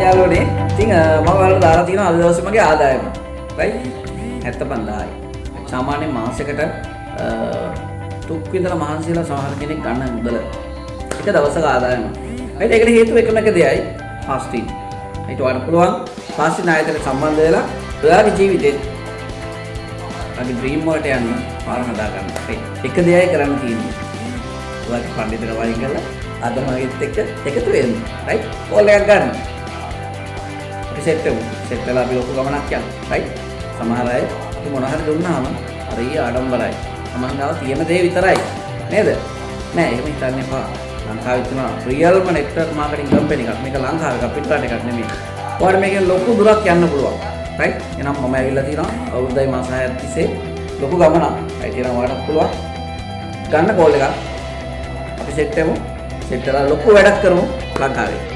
අයාලෝනේ ඉතින් මම ඔයාලට දාලා තියෙනවා අද දවසේ මගේ ආදායම. රයිට්? 75000යි. සාමාන්‍යයෙන් මාසෙකට අ, තුක් විතර මහන්සිලා සමහර කෙනෙක් ගන්න මුදල. එක දවසක ආදායම. රයිට්? ඒකට හේතුව එකම එක දෙයයි ෆාස්ටිං. ඒකට වඩා පුළුවන් ෆාස්ටිං ආයතනයට සම්බන්ධ වෙලා ඔයාගේ ජීවිතේ අගේ ඩ්‍රීම් වලට යන්න පාර හදා ගන්න. රයිට්? එක දෙයයි කරන්න තියෙන්නේ. ඔයාගේ පඬිතුක වයින් කරලා අද මගෙත් එක්ක එකතු වෙන්න. රයිට්? කෝල් එකක් ගන්න. අපි සෙට් වෙමු. සෙට් වෙලා අපි ලොකු ගමනක් යමු. රයිට්? සමහර අය අපි මොන හරි දුන්නාම හරි ආඩම්බරයි. තමන් ගාව තියෙන දේ විතරයි. නේද? නෑ එහෙම හිතන්න එපා. ලංකාවේ තියෙන රියල්ම නෙට්වර්ක් මාකටිං කම්පැනි එකක්. මේක ලංකාවේ එකක් පිටරට එකක් නෙමෙයි. ඔයාලට මේකෙන් ලොකු දුරක් යන්න පුළුවන්. රයිට්? එහෙනම් මම ඇවිල්ලා තියෙනවා අවුරුද්දයි මාස 6ක් තිස්සේ ලොකු ගමනක්. රයිට් එහෙනම් ඔයාලට පුළුවන් ගන්න කෝල් එකක්. අපි සෙට් වෙමු. සෙට් කරලා ලොකු වැඩක් කරමු ලංකාවේ.